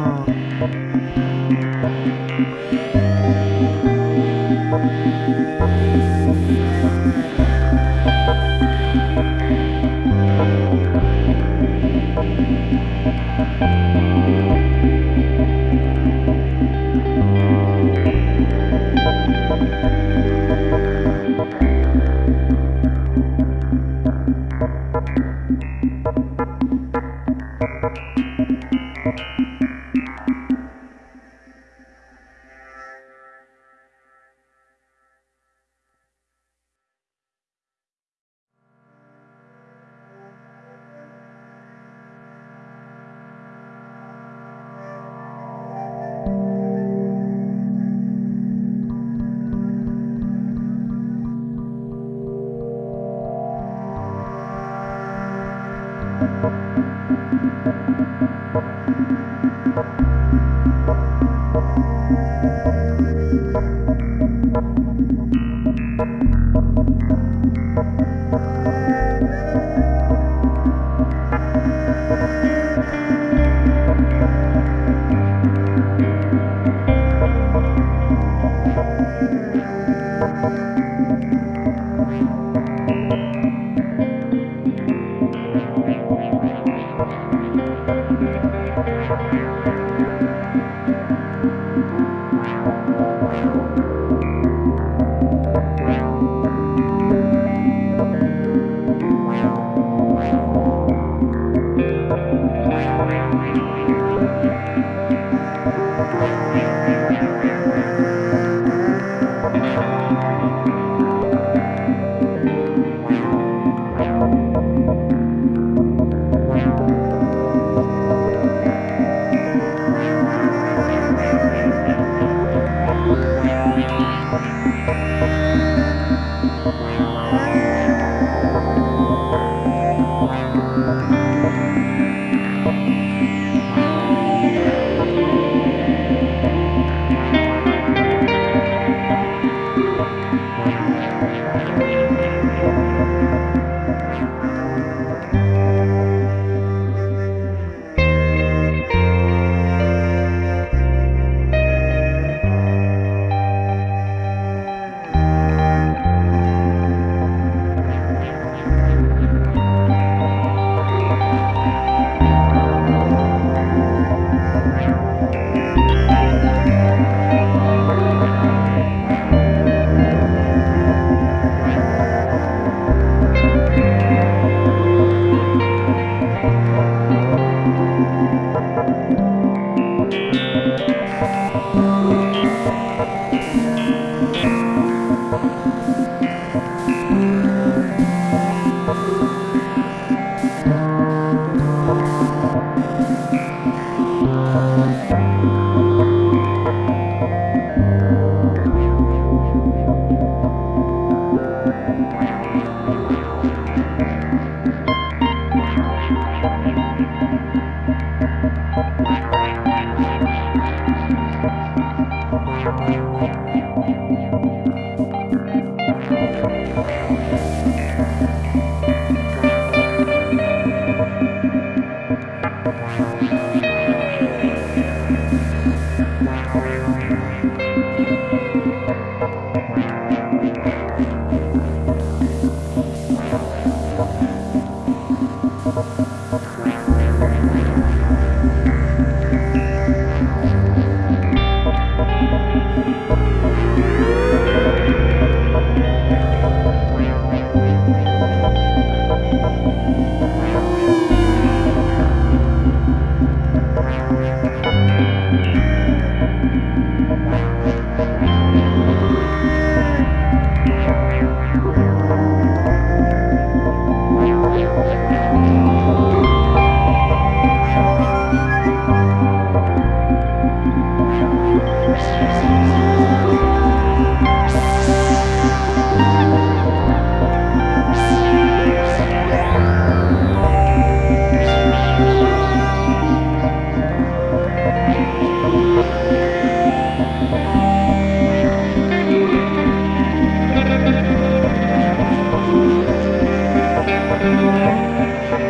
Oh. Amén.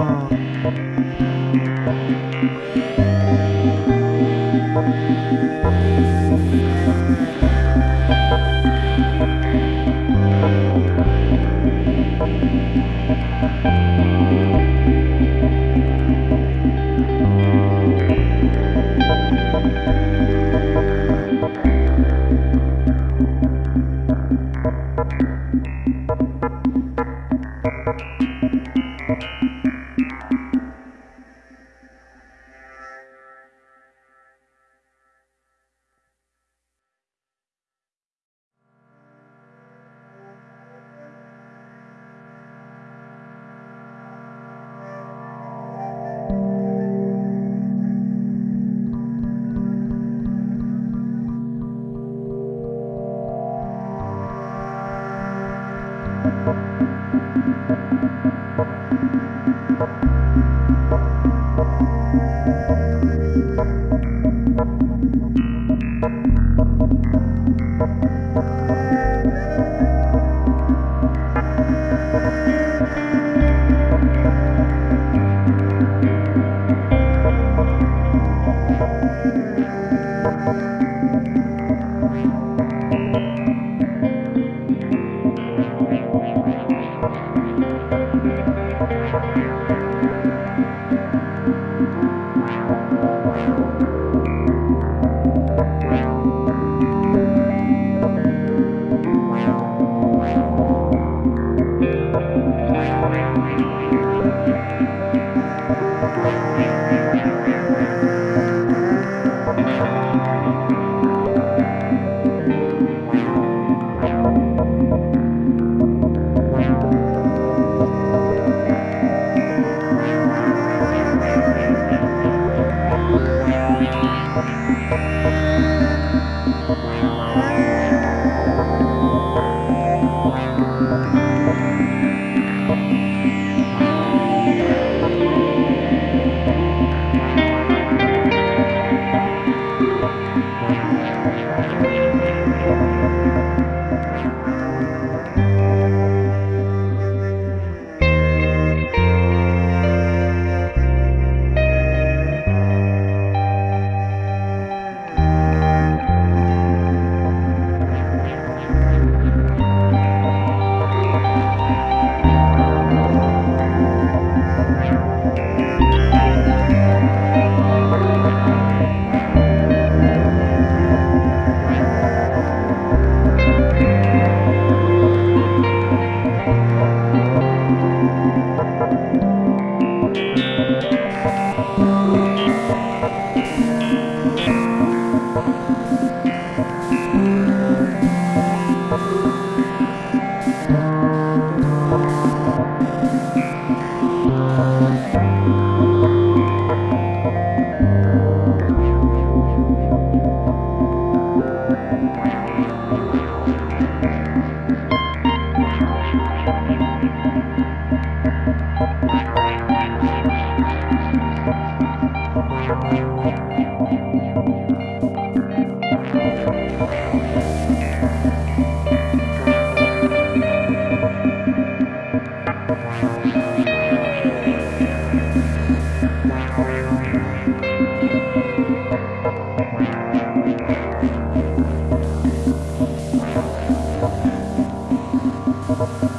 Oh. Thank